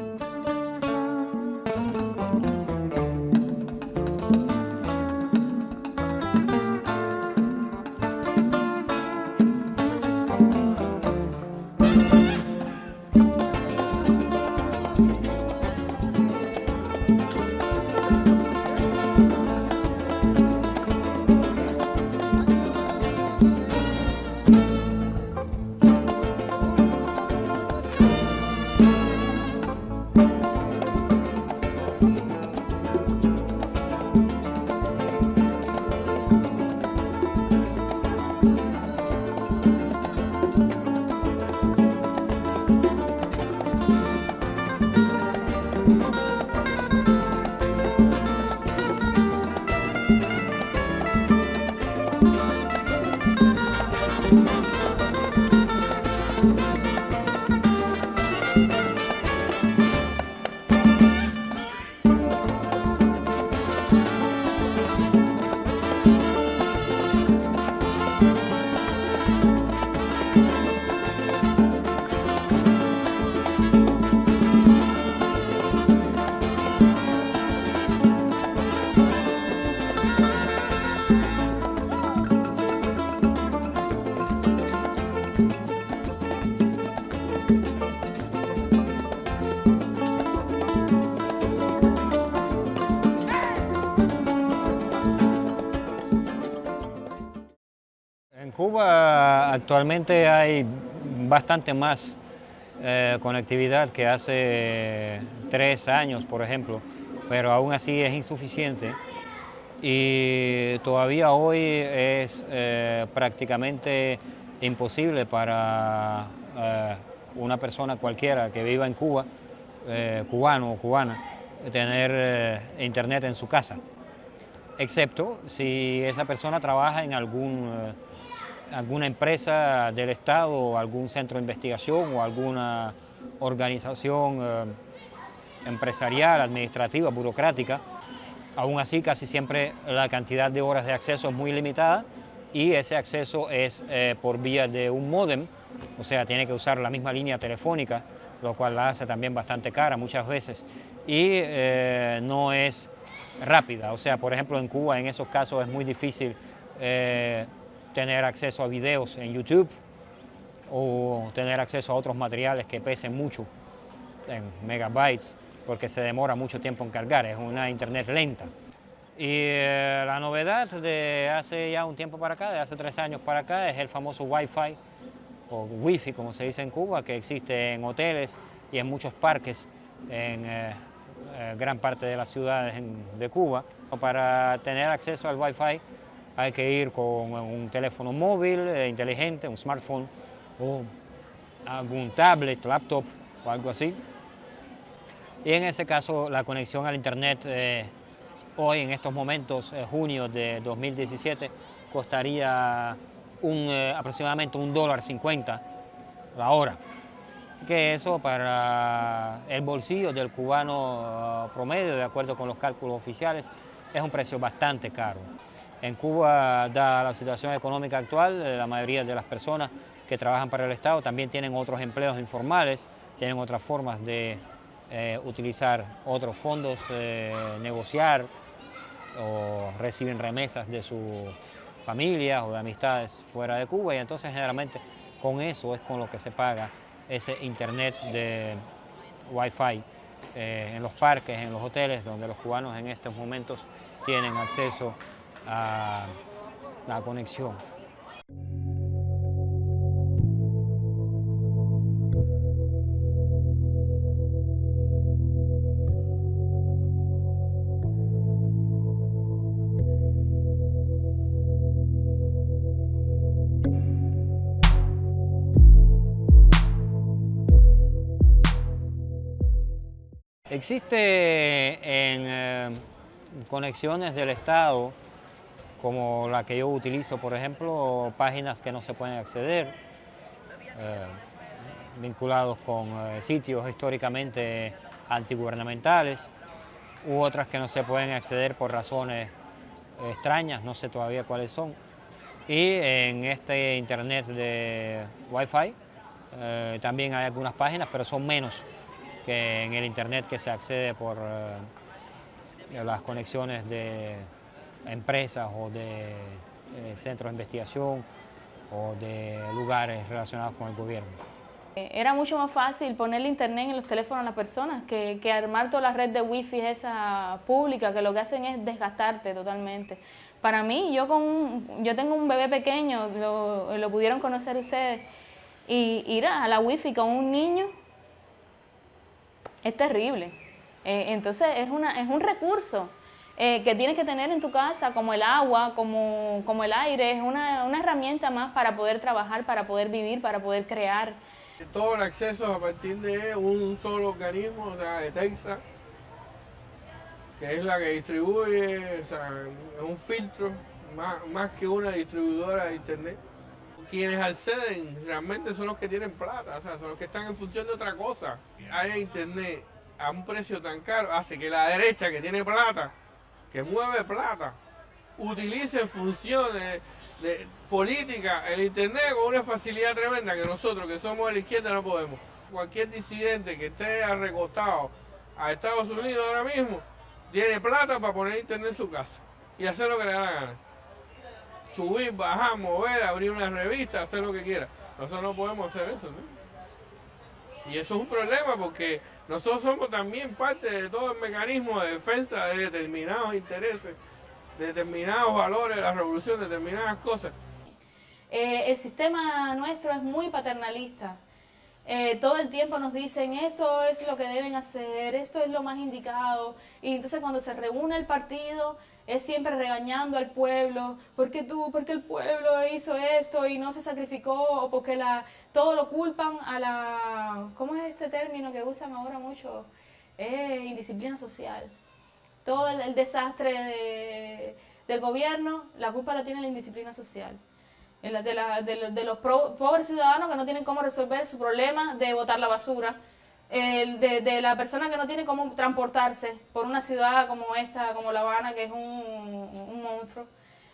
En actualmente hay bastante más eh, conectividad que hace tres años, por ejemplo, pero aún así es insuficiente. Y todavía hoy es eh, prácticamente imposible para eh, una persona cualquiera que viva en Cuba, cubano o cubana, tener internet en su casa, excepto si esa persona trabaja en algún alguna empresa del Estado, o algún centro de investigación o alguna organización eh, empresarial, administrativa, burocrática. Aún así, casi siempre la cantidad de horas de acceso es muy limitada y ese acceso es eh, por vía de un módem, o sea, tiene que usar la misma línea telefónica, lo cual la hace también bastante cara muchas veces, y eh, no es rápida. O sea, por ejemplo, en Cuba en esos casos es muy difícil tener acceso a videos en YouTube o tener acceso a otros materiales que pesen mucho en megabytes porque se demora mucho tiempo en cargar, es una internet lenta. Y eh, la novedad de hace ya un tiempo para acá, de hace tres años para acá, es el famoso Wi-Fi o Wi-Fi como se dice en Cuba, que existe en hoteles y en muchos parques en eh, eh, gran parte de las ciudades de Cuba. Para tener acceso al Wi-Fi hay que ir con un teléfono móvil eh, inteligente, un smartphone o algún tablet, laptop o algo así. Y en ese caso la conexión al internet eh, hoy en estos momentos, eh, junio de 2017, costaría un, aproximadamente un dólar cincuenta la hora. Que eso para el bolsillo del cubano promedio, de acuerdo con los cálculos oficiales, es un precio bastante caro. En Cuba, dada la situación económica actual, eh, la mayoría de las personas que trabajan para el Estado también tienen otros empleos informales, tienen otras formas de eh, utilizar otros fondos, eh, negociar o reciben remesas de sus familias o de amistades fuera de Cuba. Y entonces generalmente con eso es con lo que se paga ese internet de Wi-Fi en los parques, en los hoteles, donde los cubanos en estos momentos tienen acceso la conexión. Existe en eh, conexiones del Estado como la que yo utilizo, por ejemplo, páginas que no se pueden acceder, eh, vinculados con eh, sitios históricamente antigubernamentales, u otras que no se pueden acceder por razones extrañas, no sé todavía cuáles son. Y en este internet de Wi-Fi eh, también hay algunas páginas, pero son menos que en el Internet que se accede por las conexiones de empresas o de centros de investigación o de lugares relacionados con el gobierno. Era mucho más fácil ponerle internet en los teléfonos a las personas que, que, armar toda la red de wifi esa pública, que lo que hacen es desgastarte totalmente. Para mí, yo, con yo tengo un bebé pequeño, lo, lo pudieron conocer ustedes, y ir a la wifi con un niño es terrible. Eh, entonces es, una, es un recurso eh, que tienes que tener en tu casa, como el agua, como, como el aire, es una, una, herramienta más para poder trabajar, para poder vivir, para poder crear. Todo el acceso a partir de un solo organismo, o sea, de Texas, que es la que distribuye, o sea, es un filtro, más, más que una distribuidora de internet. Quienes acceden realmente son los que tienen plata, o sea, son los que están en función de otra cosa. Hay internet a un precio tan caro, hace que la derecha que tiene plata, que mueve plata, utilice funciones de política, el internet con una facilidad tremenda que nosotros que somos de la izquierda no podemos. Cualquier disidente que esté arrecostado a Estados Unidos ahora mismo, tiene plata para poner internet en su casa y hacer lo que le da la gana. Subir, bajar, mover, abrir una revista, hacer lo que quiera. Nosotros no podemos hacer eso, ¿no? Y eso es un problema porque nosotros somos también parte de todo el mecanismo de defensa de determinados intereses, de determinados valores de la revolución, de determinadas cosas. Eh, el sistema nuestro es muy paternalista. Eh, todo el tiempo nos dicen esto es lo que deben hacer, esto es lo más indicado. Y entonces cuando se reúne el partido es siempre regañando al pueblo, porque tú, porque el pueblo hizo esto y no se sacrificó, o porque la, todo lo culpan a la, ¿cómo es este término que usan ahora mucho? Eh, indisciplina social. Todo el, desastre de, del gobierno, la culpa la tiene la indisciplina social de, la, de, los pobres ciudadanos que no tienen cómo resolver su problema de botar la basura, de, de, la persona que no tiene cómo transportarse por una ciudad como esta, como La Habana, que es un, monstruo.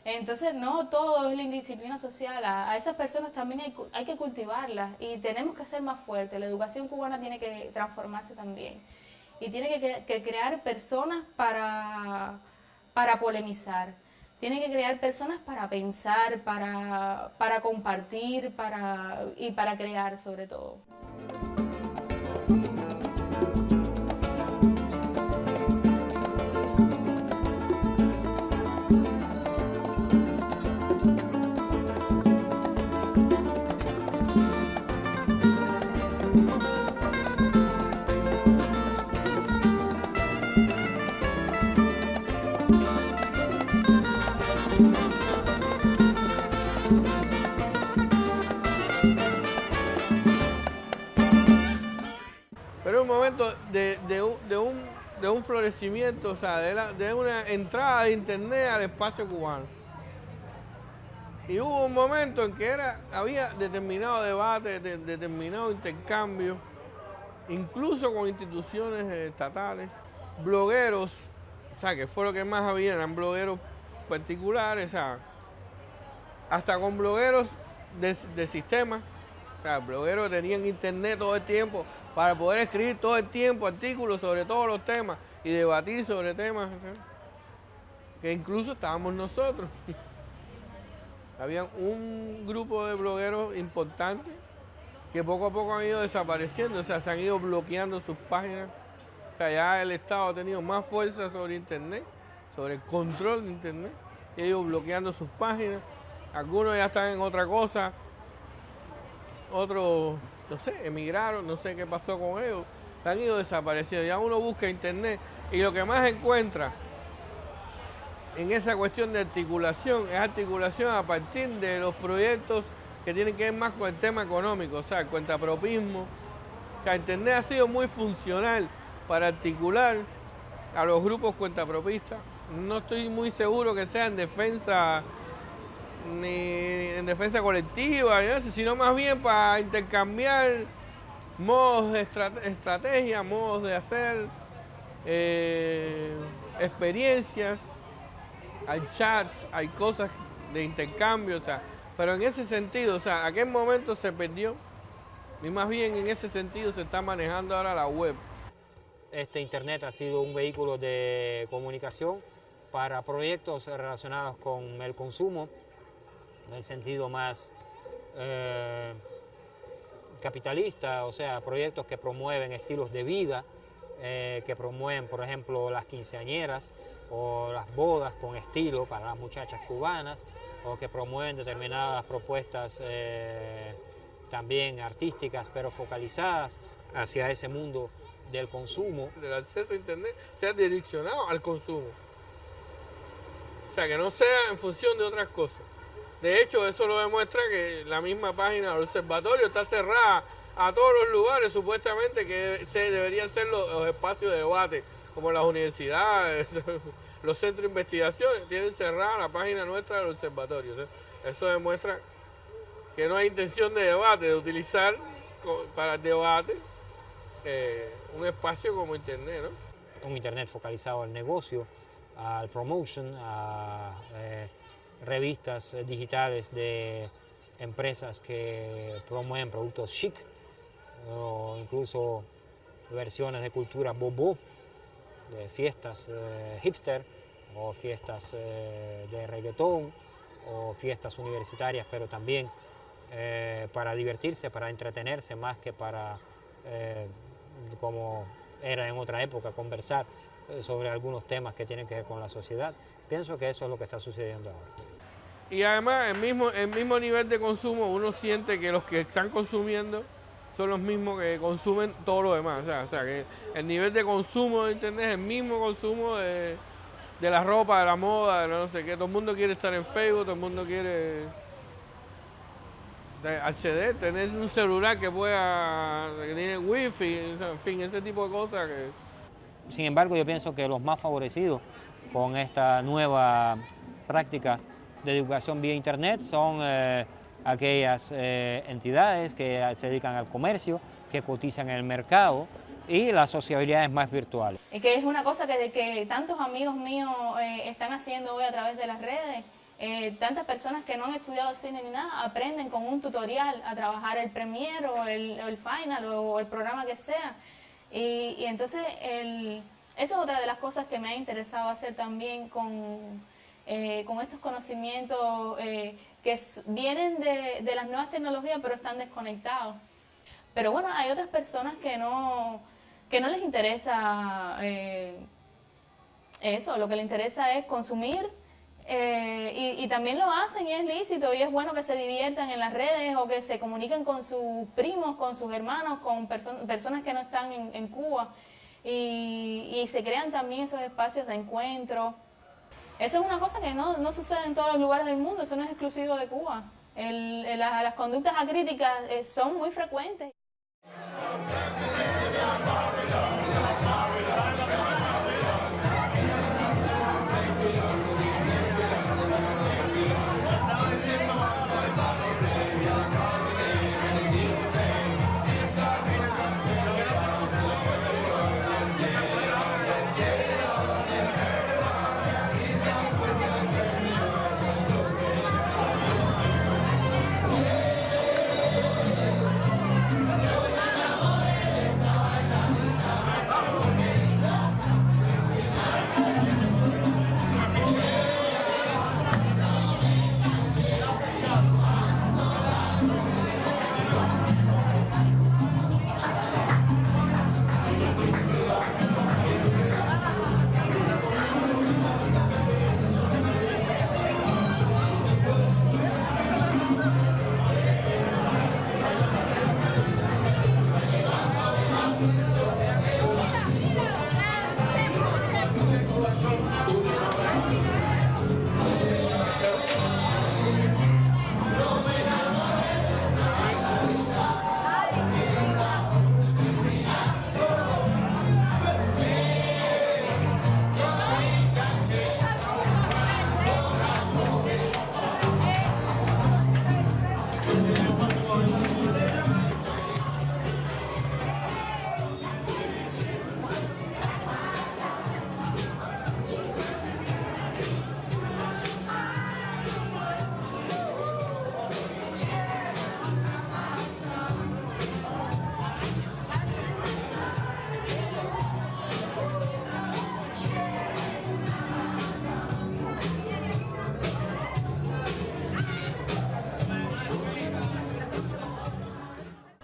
Entonces, no todo es la indisciplina social, a, esas personas también hay, hay, que cultivarlas y tenemos que ser más fuertes. La educación cubana tiene que transformarse también y tiene que, que crear personas para, para polemizar tiene que crear personas para pensar, para, para compartir para, y para crear sobre todo. De un florecimiento, o sea, de, una entrada de internet al espacio cubano. Y hubo un momento en que era, había determinado debate, determinado intercambio, incluso con instituciones estatales, blogueros, o sea, que fue lo que más había, eran blogueros particulares, o sea, hasta con blogueros de, de sistema, o sea, blogueros tenían internet todo el tiempo, para poder escribir todo el tiempo artículos sobre todos los temas y debatir sobre temas que incluso estábamos nosotros. Había un grupo de blogueros importantes que poco a poco han ido desapareciendo, o sea, se han ido bloqueando sus páginas. O sea, ya el Estado ha tenido más fuerza sobre Internet, sobre el control de Internet, y ido bloqueando sus páginas. Algunos ya están en otra cosa, otros no sé, emigraron, no sé qué pasó con ellos, han ido desapareciendo. Ya uno busca internet y lo que más encuentra en esa cuestión de articulación es articulación a partir de los proyectos que tienen que ver más con el tema económico, o sea, el cuentapropismo. O internet ha sido muy funcional para articular a los grupos cuentapropistas. No estoy muy seguro que sea en defensa ni en defensa colectiva, sino más bien para intercambiar modos de estrategia, modos de hacer, eh, experiencias, hay chats, hay cosas de intercambio, o sea, pero en ese sentido, o sea, aquel momento se perdió. Y más bien en ese sentido se está manejando ahora la web. este Internet ha sido un vehículo de comunicación para proyectos relacionados con el consumo, en el sentido más eh, capitalista, o sea, proyectos que promueven estilos de vida, eh, que promueven, por ejemplo, las quinceañeras o las bodas con estilo para las muchachas cubanas, o que promueven determinadas propuestas eh, también artísticas, pero focalizadas hacia ese mundo del consumo. El acceso a Internet sea direccionado al consumo. O sea, que no sea en función de otras cosas. De hecho, eso lo demuestra que la misma página del observatorio está cerrada a todos los lugares supuestamente que se deberían ser los, espacios de debate, como las universidades, los centros de investigación, tienen cerrada la página nuestra del observatorio. eso demuestra que no hay intención de debate, de utilizar para el debate eh, un espacio como Internet. ¿no? Un Internet focalizado al negocio, al promotion, a eh, revistas eh, digitales de empresas que promueven productos chic o incluso versiones de cultura bobo, de fiestas hipster o fiestas de reggaetón o fiestas universitarias, pero también eh, para divertirse, para entretenerse, más que para, eh, como era en otra época, conversar eh, sobre algunos temas que tienen que ver con la sociedad. Pienso que eso es lo que está sucediendo ahora. Y además, el mismo, el mismo nivel de consumo, uno siente que los que están consumiendo son los mismos que consumen todo lo demás. O sea, que el nivel de consumo de Internet es el mismo consumo de, de la ropa, de la moda, de no sé qué. Todo el mundo quiere estar en Facebook, todo el mundo quiere acceder, tener un celular que pueda, tiene wifi, en fin, ese tipo de cosas. Que... Sin embargo, yo pienso que los más favorecidos con esta nueva práctica de educación vía internet son eh, aquellas eh, entidades que se dedican al comercio, que cotizan en el mercado y las sociabilidades más virtuales. Y que es una cosa que, que tantos amigos míos eh, están haciendo hoy a través de las redes, eh, tantas personas que no han estudiado cine ni nada aprenden con un tutorial a trabajar el Premiere o el, Final o el programa que sea. Y, entonces el, eso es otra de las cosas que me ha interesado hacer también con, eh, con estos conocimientos eh, que vienen de, las nuevas tecnologías pero están desconectados. Pero bueno, hay otras personas que no, que no les interesa eso, lo que les interesa es consumir eh, y, también lo hacen y es lícito y es bueno que se diviertan en las redes o que se comuniquen con sus primos, con sus hermanos, con personas que no están en, Cuba y, se crean también esos espacios de encuentro. Eso es una cosa que no, no sucede en todos los lugares del mundo, eso no es exclusivo de Cuba. las conductas acríticas eh, son muy frecuentes.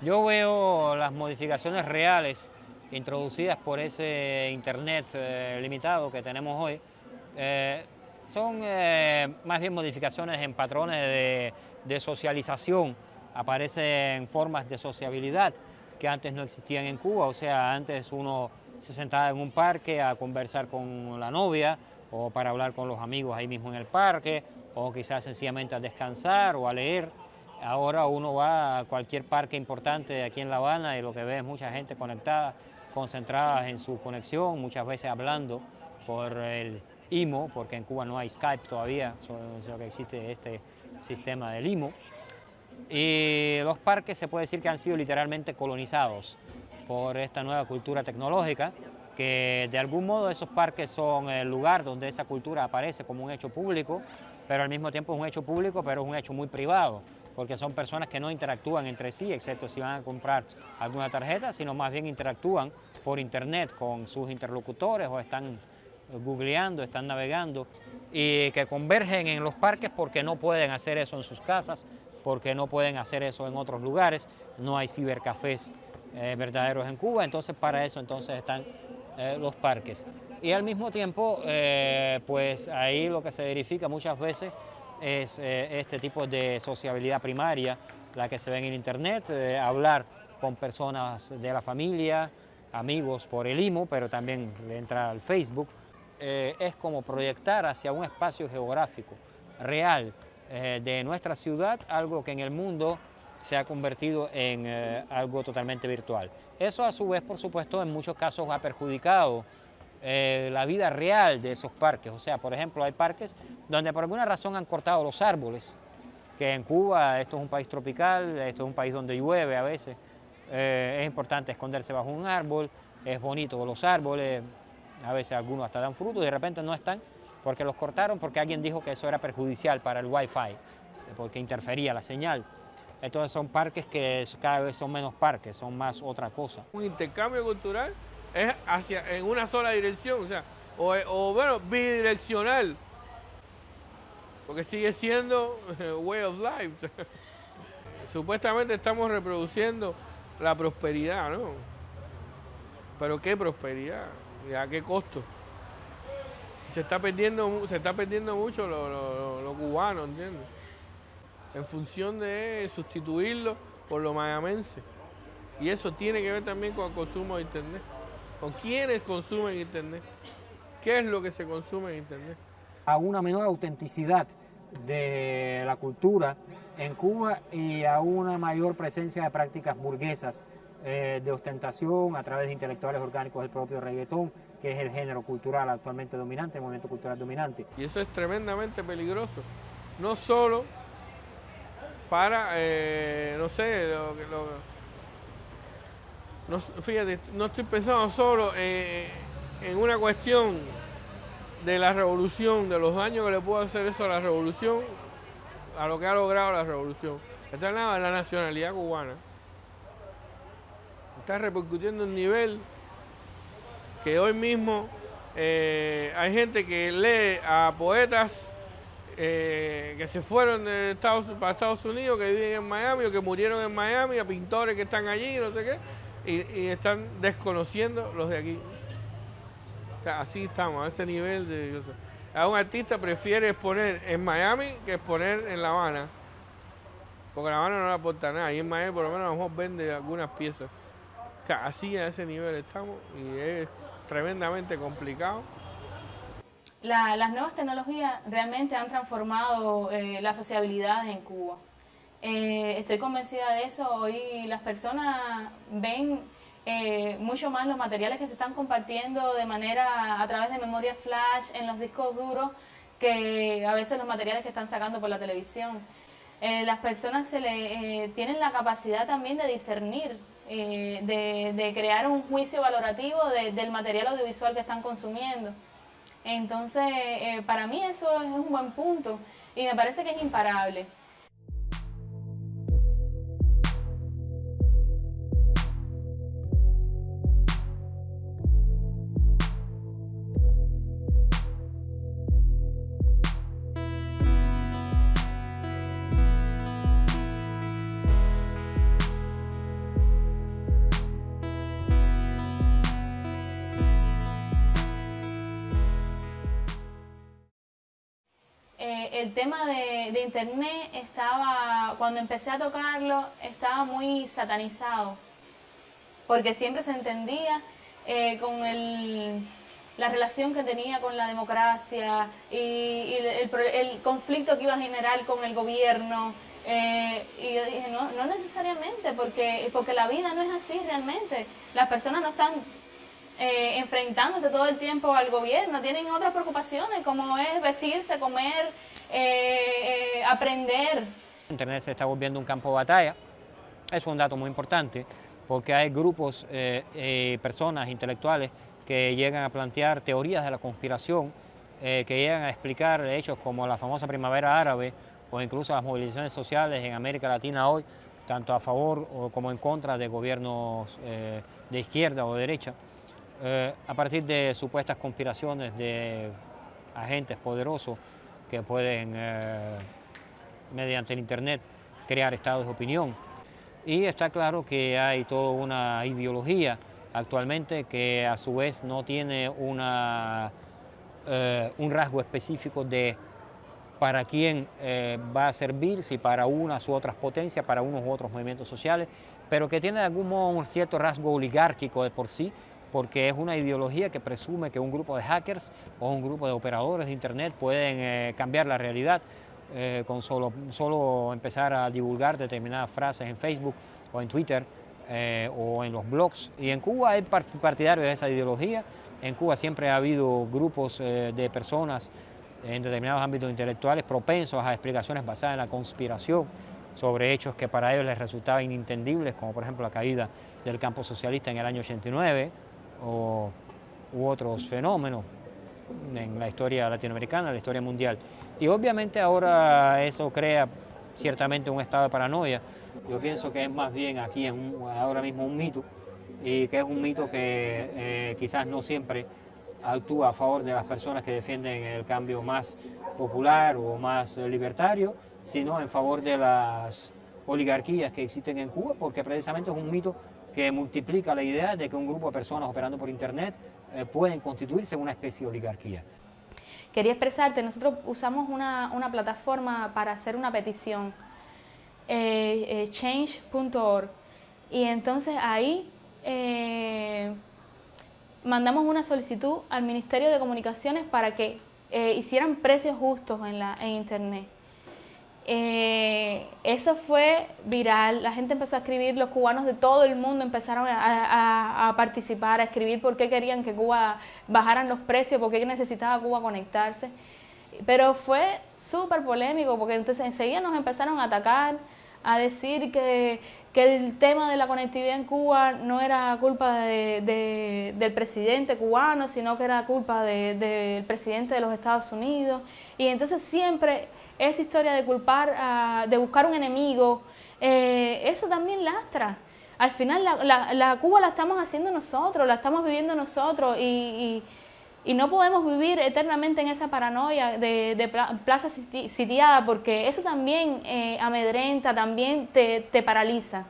Yo veo las modificaciones reales introducidas por ese Internet eh, limitado que tenemos hoy, eh, son eh, más bien modificaciones en patrones de, de, socialización, aparecen formas de sociabilidad que antes no existían en Cuba, o sea, antes uno se sentaba en un parque a conversar con la novia o para hablar con los amigos ahí mismo en el parque, o quizás sencillamente a descansar o a leer. Ahora uno va a cualquier parque importante aquí en La Habana y lo que ve es mucha gente conectada, concentrada en su conexión, muchas veces hablando por el IMO, porque en Cuba no hay Skype todavía, solo que existe este sistema del IMO. Y los parques se puede decir que han sido literalmente colonizados por esta nueva cultura tecnológica, que de algún modo esos parques son el lugar donde esa cultura aparece como un hecho público, pero al mismo tiempo es un hecho público, pero es un hecho muy privado, porque son personas que no interactúan entre sí, excepto si van a comprar alguna tarjeta, sino más bien interactúan por internet con sus interlocutores o están googleando, están navegando y que convergen en los parques porque no pueden hacer eso en sus casas, porque no pueden hacer eso en otros lugares, no hay cibercafés eh, verdaderos en Cuba, entonces para eso entonces están eh, los parques. Y al mismo tiempo, eh, pues ahí lo que se verifica muchas veces es este tipo de sociabilidad primaria, la que se ve en internet, hablar con personas de la familia, amigos por el IMO, pero también entra al Facebook, es como proyectar hacia un espacio geográfico real de nuestra ciudad, algo que en el mundo se ha convertido en eh, algo totalmente virtual. Eso a su vez, por supuesto, en muchos casos ha perjudicado eh, la vida real de esos parques. O sea, por ejemplo, hay parques donde por alguna razón han cortado los árboles, que en Cuba esto es un país tropical, esto es un país donde llueve a veces, eh, es importante esconderse bajo un árbol, es bonito los árboles, a veces algunos hasta dan frutos y de repente no están porque los cortaron porque alguien dijo que eso era perjudicial para el wifi, porque interfería la señal. Entonces son parques que cada vez son menos parques, son más otra cosa. Un intercambio cultural es hacia en una sola dirección, o sea, o, bueno, bidireccional, porque sigue siendo way of life. Supuestamente estamos reproduciendo la prosperidad, ¿no? Pero ¿qué prosperidad? ¿Y a qué costo? Se está perdiendo, se está perdiendo mucho lo, lo cubano, ¿entiendes? en función de sustituirlo por lo mayamense. Y eso tiene que ver también con el consumo de Internet, con quienes consumen Internet, qué es lo que se consume en Internet. A una menor autenticidad de la cultura en Cuba y a una mayor presencia de prácticas burguesas eh, de ostentación a través de intelectuales orgánicos del propio reggaetón, que es el género cultural actualmente dominante, el movimiento cultural dominante. Y eso es tremendamente peligroso, no solo para, eh, no sé, lo, lo, fíjate, no estoy pensando solo en una cuestión de la revolución, de los daños que le puede hacer eso a la revolución, a lo que ha logrado la revolución. Está en la, nacionalidad cubana. Está repercutiendo un nivel que hoy mismo eh, hay gente que lee a poetas eh, que se fueron de para Estados Unidos, que viven en Miami o que murieron en Miami, a pintores que están allí, no sé qué, y, están desconociendo los de aquí. así estamos, a ese nivel de... a un artista prefiere exponer en Miami que exponer en La Habana, porque La Habana no le aporta nada, y en Miami por lo menos a lo mejor vende algunas piezas. así a ese nivel estamos y es tremendamente complicado las nuevas tecnologías realmente han transformado eh, la sociabilidad en Cuba. Eh, estoy convencida de eso. Hoy las personas ven eh, mucho más los materiales que se están compartiendo de manera a través de memoria flash en los discos duros que a veces los materiales que están sacando por la televisión. las personas se le, tienen la capacidad también de discernir, de, crear un juicio valorativo del material audiovisual que están consumiendo. Entonces, eh, para mí eso es un buen punto y me parece que es imparable. El tema de, Internet estaba, cuando empecé a tocarlo, estaba muy satanizado, porque siempre se entendía eh, con el, la relación que tenía con la democracia y, el, conflicto que iba a generar con el gobierno. Eh, y yo dije, no, no necesariamente, porque, porque la vida no es así realmente. Las personas no están eh, enfrentándose todo el tiempo al gobierno, tienen otras preocupaciones como es vestirse, comer, eh, eh, aprender. Internet se está volviendo un campo de batalla, es un dato muy importante porque hay grupos, personas intelectuales que llegan a plantear teorías de la conspiración, que llegan a explicar hechos como la famosa primavera árabe o incluso las movilizaciones sociales en América Latina hoy, tanto a favor como en contra de gobiernos de izquierda o de derecha. Eh, a partir de supuestas conspiraciones de agentes poderosos que pueden, eh, mediante el Internet, crear estados de opinión. Y está claro que hay toda una ideología actualmente que a su vez no tiene una, eh, un rasgo específico de para quién va a servir, si para unas u otras potencias, para unos u otros movimientos sociales, pero que tiene de algún modo un cierto rasgo oligárquico de por sí, porque es una ideología que presume que un grupo de hackers o un grupo de operadores de Internet pueden eh, cambiar la realidad eh, con solo, solo empezar a divulgar determinadas frases en Facebook o en Twitter eh, o en los blogs. Y en Cuba hay partidarios de esa ideología. En Cuba siempre ha habido grupos de personas en determinados ámbitos intelectuales propensos a explicaciones basadas en la conspiración sobre hechos que para ellos les resultaban inintendibles, como por ejemplo la caída del campo socialista en el año 89, o, u otros fenómenos en la historia latinoamericana, la historia mundial. Y obviamente ahora eso crea ciertamente un estado de paranoia. Yo pienso que es más bien aquí es ahora mismo un mito y que es un mito que eh, quizás no siempre actúa a favor de las personas que defienden el cambio más popular o más libertario, sino en favor de las oligarquías que existen en Cuba, porque precisamente es un mito que multiplica la idea de que un grupo de personas operando por Internet eh, pueden constituirse una especie de oligarquía. Quería expresarte, nosotros usamos una, una plataforma para hacer una petición, eh, eh, change.org, y entonces ahí mandamos una solicitud al Ministerio de Comunicaciones para que hicieran precios justos en, la, en Internet. Eh, eso fue viral, la gente empezó a escribir, los cubanos de todo el mundo empezaron a, participar, a escribir por qué querían que Cuba bajaran los precios, por qué necesitaba Cuba conectarse. Pero fue súper polémico porque entonces enseguida nos empezaron a atacar, a decir que, el tema de la conectividad en Cuba no era culpa del presidente cubano, sino que era culpa del presidente de los Estados Unidos. Y entonces siempre esa historia de culpar, ah, de buscar un enemigo, eh, eso también lastra. Al final la, Cuba la estamos haciendo nosotros, la estamos viviendo nosotros y, no podemos vivir eternamente en esa paranoia de, plaza sitiada porque eso también eh, amedrenta, también te, paraliza.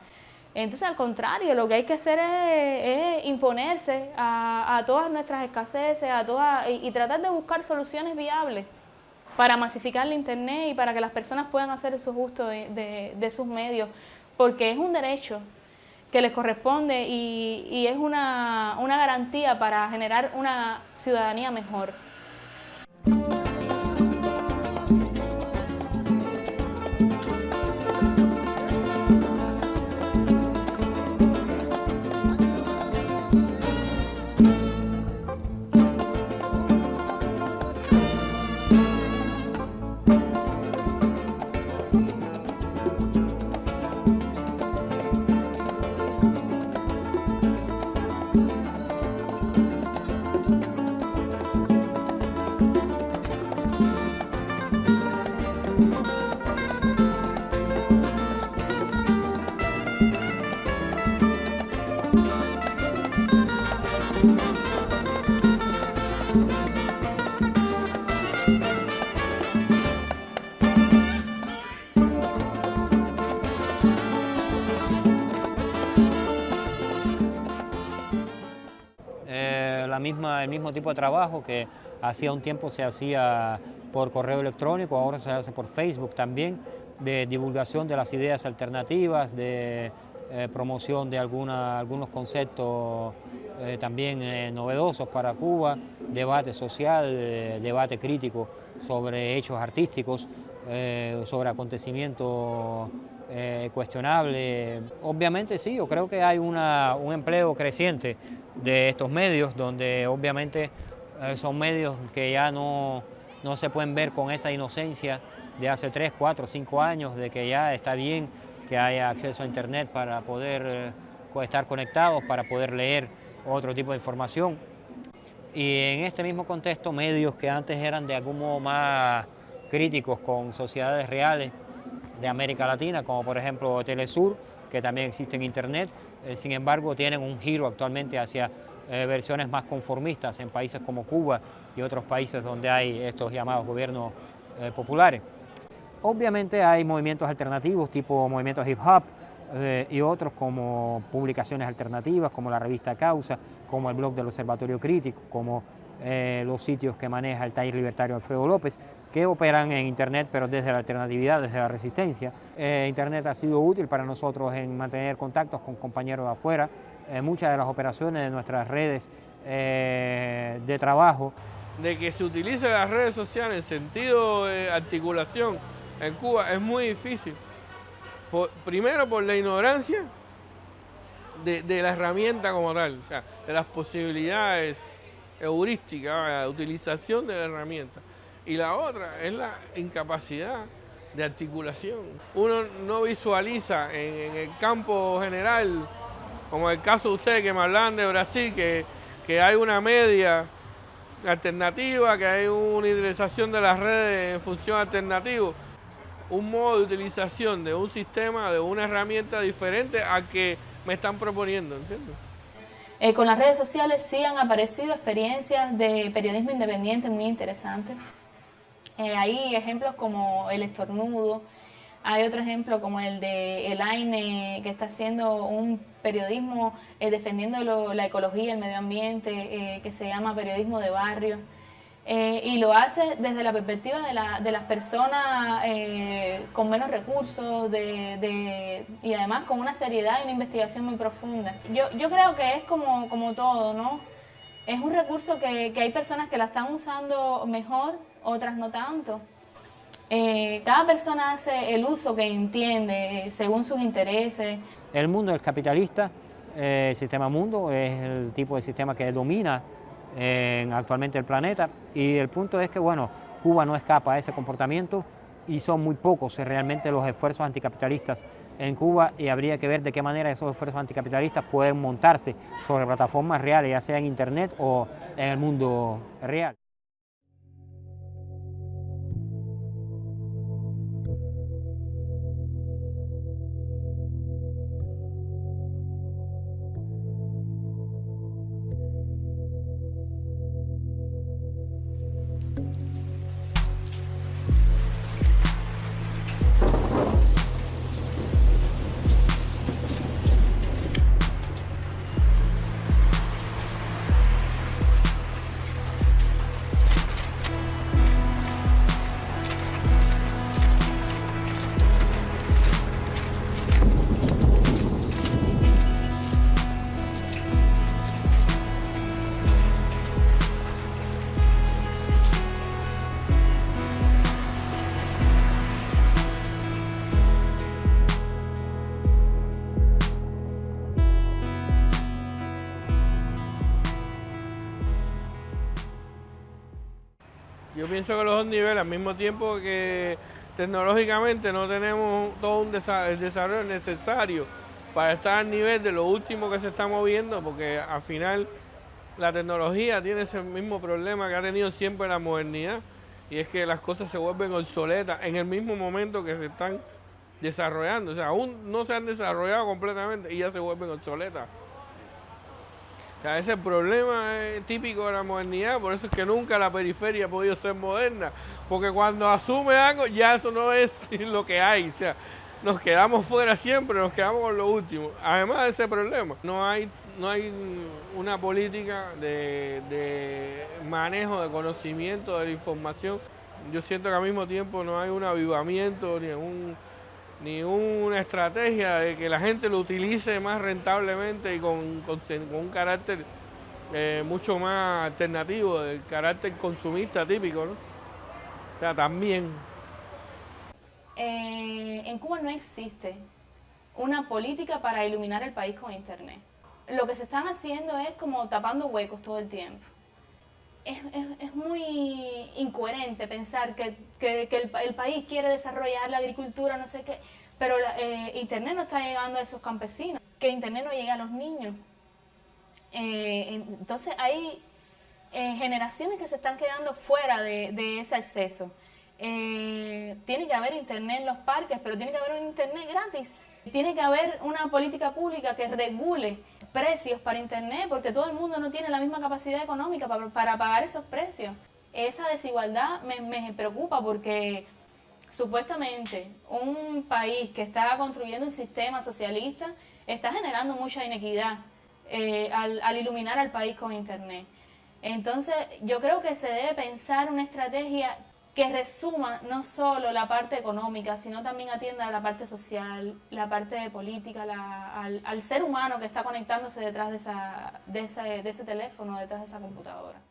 Entonces, al contrario, lo que hay que hacer es, imponerse a, todas nuestras escaseces a todas, y tratar de buscar soluciones viables para masificar el Internet y para que las personas puedan hacer uso de, sus medios, porque es un derecho que les corresponde y, y es una, una garantía para generar una ciudadanía mejor. Mismo tipo de trabajo que hacía un tiempo se hacía por correo electrónico, ahora se hace por Facebook también, de divulgación de las ideas alternativas, de eh, promoción de alguna, algunos conceptos eh, también eh, novedosos para Cuba, debate social, debate crítico sobre hechos artísticos, sobre acontecimientos cuestionables. Obviamente sí, yo creo que hay una, un empleo creciente de estos medios, donde obviamente son medios que ya no, no se pueden ver con esa inocencia de hace 3, 4, 5 años, de que ya está bien que haya acceso a Internet para poder eh, estar conectados, para poder leer otro tipo de información. Y en este mismo contexto, medios que antes eran de algún modo más críticos con sociedades reales de América Latina, como por ejemplo Telesur, que también existe en Internet, eh, sin embargo tienen un giro actualmente hacia eh, versiones más conformistas en países como Cuba y otros países donde hay estos llamados gobiernos populares. Obviamente hay movimientos alternativos tipo movimientos hip hop eh, y otros como publicaciones alternativas como la revista Causa, como el blog del Observatorio Crítico, como eh, los sitios que maneja el taller libertario Alfredo López, que operan en Internet pero desde la alternatividad, desde la resistencia. Eh, Internet ha sido útil para nosotros en mantener contactos con compañeros de afuera. muchas de las operaciones de nuestras redes de trabajo. De que se utilicen las redes sociales en sentido de articulación en Cuba es muy difícil. primero por la ignorancia de, la herramienta como tal, o sea, de las posibilidades heurísticas, de utilización de la herramienta. Y la otra es la incapacidad de articulación. Uno no visualiza en, el campo general, como el caso de ustedes que me hablan de Brasil, que, que hay una media alternativa, que hay una utilización de las redes en función alternativa un modo de utilización de un sistema, de una herramienta diferente a que me están proponiendo, ¿entiendes? Eh, con las redes sociales sí han aparecido experiencias de periodismo independiente muy interesantes. Eh, hay ejemplos como El Estornudo, hay otro ejemplo como el de Elaine, que está haciendo un periodismo eh, defendiendo la ecología, el medio ambiente, que se llama Periodismo de Barrio. Eh, y lo hace desde la perspectiva de, la, de las personas eh, con menos recursos de, y además con una seriedad y una investigación muy profunda. Yo, yo creo que es como, como todo, ¿no? Es un recurso que, hay personas que la están usando mejor, otras no tanto. Eh, cada persona hace el uso que entiende según sus intereses. El mundo es capitalista, el sistema mundo es el tipo de sistema que domina en actualmente el planeta y el punto es que bueno, Cuba no escapa a ese comportamiento y son muy pocos realmente los esfuerzos anticapitalistas en Cuba y habría que ver de qué manera esos esfuerzos anticapitalistas pueden montarse sobre plataformas reales, ya sea en Internet o en el mundo real. Pienso que los dos niveles, al mismo tiempo que tecnológicamente no tenemos todo un el desarrollo necesario para estar al nivel de lo último que se está moviendo, porque al final la tecnología tiene ese mismo problema que ha tenido siempre la modernidad, y es que las cosas se vuelven obsoletas en el mismo momento que se están desarrollando. O sea, aún no se han desarrollado completamente y ya se vuelven obsoletas ese es el problema típico de la modernidad, por eso es que nunca la periferia ha podido ser moderna, porque cuando asume algo ya eso no es lo que hay, o sea, nos quedamos fuera siempre, nos quedamos con lo último. Además de ese problema, no hay, no hay una política de, de manejo de conocimiento de la información yo siento que al mismo tiempo no hay un avivamiento ni un ni una estrategia de que la gente lo utilice más rentablemente y con, un carácter eh, mucho más alternativo, del carácter consumista típico, ¿no? O sea, también. Eh, en Cuba no existe una política para iluminar el país con Internet. Lo que se están haciendo es como tapando huecos todo el tiempo. Es, muy incoherente pensar que, el, país quiere desarrollar la agricultura, no sé qué, pero eh, Internet no está llegando a esos campesinos, que Internet no llega a los niños. Eh, entonces hay eh, generaciones que se están quedando fuera de, ese acceso. tiene que haber Internet en los parques, pero tiene que haber un Internet gratis. Tiene que haber una política pública que regule precios para Internet, porque todo el mundo no tiene la misma capacidad económica para, pagar esos precios. Esa desigualdad me, me preocupa porque supuestamente un país que está construyendo un sistema socialista está generando mucha inequidad eh, al, al, iluminar al país con Internet. Entonces yo creo que se debe pensar una estrategia que resuma no solo la parte económica, sino también atienda a la parte social, la parte política, al, ser humano que está conectándose detrás de, esa, de, ese, de ese teléfono, detrás de esa computadora.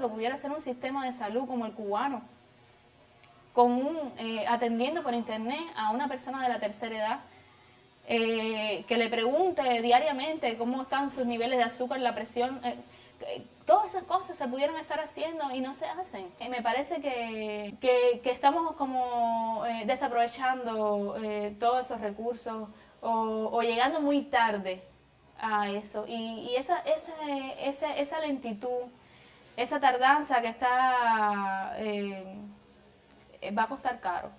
Que pudiera ser un sistema de salud como el cubano, con eh, atendiendo por internet a una persona de la tercera edad, eh, que le pregunte diariamente cómo están sus niveles de azúcar, la presión, eh, todas esas cosas se pudieran estar haciendo y no se hacen. me parece que, que, estamos como desaprovechando todos esos recursos o, llegando muy tarde a eso. Y, esa, esa, esa, esa lentitud esa tardanza que está eh, va a costar caro.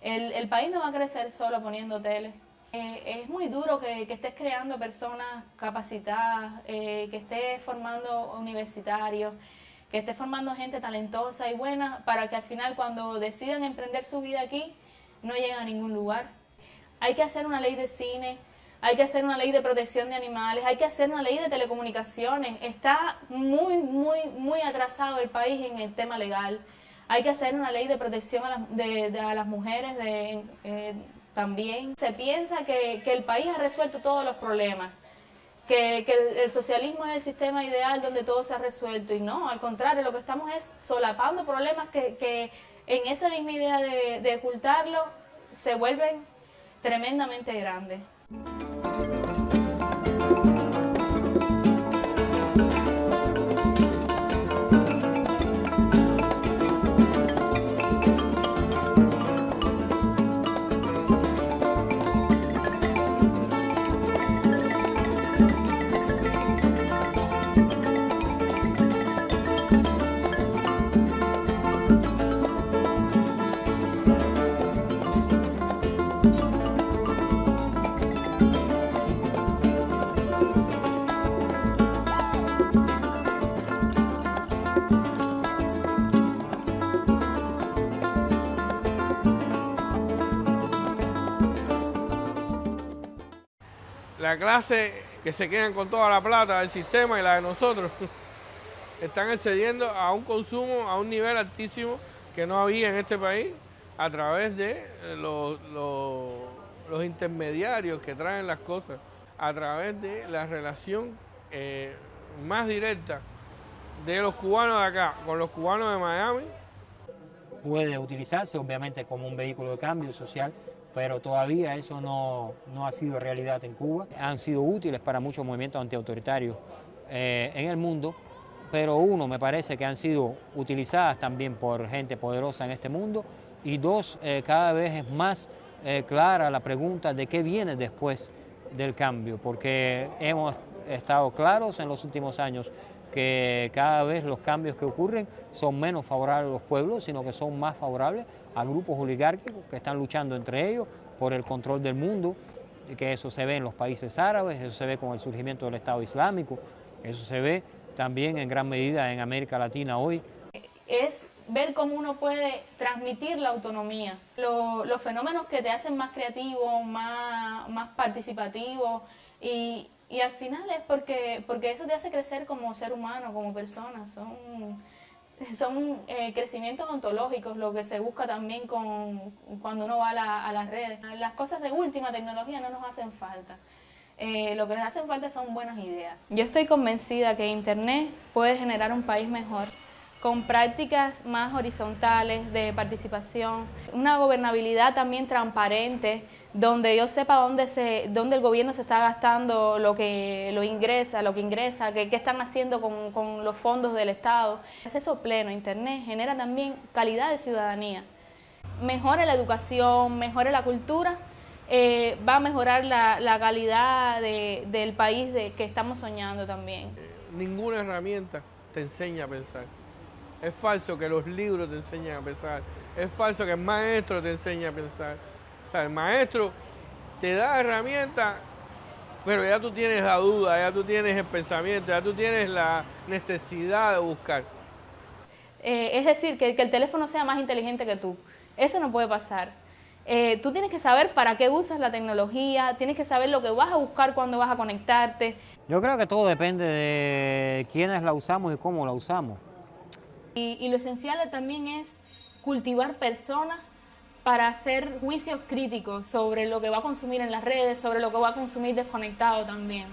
El, país no va a crecer solo poniendo tele. Eh, es muy duro que, estés creando personas capacitadas, eh, que estés formando universitarios, que estés formando gente talentosa y buena para que al final cuando decidan emprender su vida aquí no lleguen a ningún lugar. Hay que hacer una ley de cine, hay que hacer una ley de protección de animales, hay que hacer una ley de telecomunicaciones. Está muy, muy, muy atrasado el país en el tema legal. Hay que hacer una ley de protección a las, de, las mujeres eh, también. Se piensa que, el país ha resuelto todos los problemas, que, el, socialismo es el sistema ideal donde todo se ha resuelto. Y no, al contrario, lo que estamos es solapando problemas que, en esa misma idea de, de ocultarlo se vuelven tremendamente grandes. Clase que se quedan con toda la plata del sistema y la de nosotros, están accediendo a un consumo a un nivel altísimo que no había en este país a través de eh, los, intermediarios que traen las cosas, a través de la relación eh, más directa de los cubanos de acá con los cubanos de Miami, puede utilizarse obviamente como un vehículo de cambio social, pero todavía eso no, no ha sido realidad en Cuba. Han sido útiles para muchos movimientos antiautoritarios eh, en el mundo, pero uno, me parece que han sido utilizadas también por gente poderosa en este mundo, y dos, eh, cada vez es más eh, clara la pregunta de qué viene después del cambio, porque hemos estado claros en los últimos años que cada vez los cambios que ocurren son menos favorables a los pueblos, sino que son más favorables a grupos oligárquicos que están luchando entre ellos por el control del mundo, que eso se ve en los países árabes, eso se ve con el surgimiento del Estado Islámico, eso se ve también en gran medida en América Latina hoy. Es ver cómo uno puede transmitir la autonomía, los fenómenos que te hacen más creativo, más, más participativo y, y al final es porque, porque eso te hace crecer como ser humano, como persona. Son, son eh, crecimientos ontológicos, lo que se busca también con, cuando uno va a, las redes. Las cosas de última tecnología no nos hacen falta. Eh, lo que nos hacen falta son buenas ideas. Yo estoy convencida que Internet puede generar un país mejor con prácticas más horizontales de participación, una gobernabilidad también transparente, donde yo sepa dónde, se, dónde el gobierno se está gastando lo que lo ingresa, lo que ingresa, qué, están haciendo con, con, los fondos del Estado. Acceso pleno a Internet genera también calidad de ciudadanía. Mejora la educación, mejora la cultura, eh, va a mejorar la, la calidad de, del país de, que estamos soñando también. Ninguna herramienta te enseña a pensar. Es falso que los libros te enseñen a pensar. Es falso que el maestro te enseñe a pensar. O sea, el maestro te da herramientas, pero ya tú tienes la duda, ya tú tienes el pensamiento, ya tú tienes la necesidad de buscar. Eh, es decir, que, el teléfono sea más inteligente que tú. Eso no puede pasar. Eh, tú tienes que saber para qué usas la tecnología, tienes que saber lo que vas a buscar cuando vas a conectarte. Yo creo que todo depende de quiénes la usamos y cómo la usamos. Y, lo esencial también es cultivar personas para hacer juicios críticos sobre lo que va a consumir en las redes, sobre lo que va a consumir desconectado también.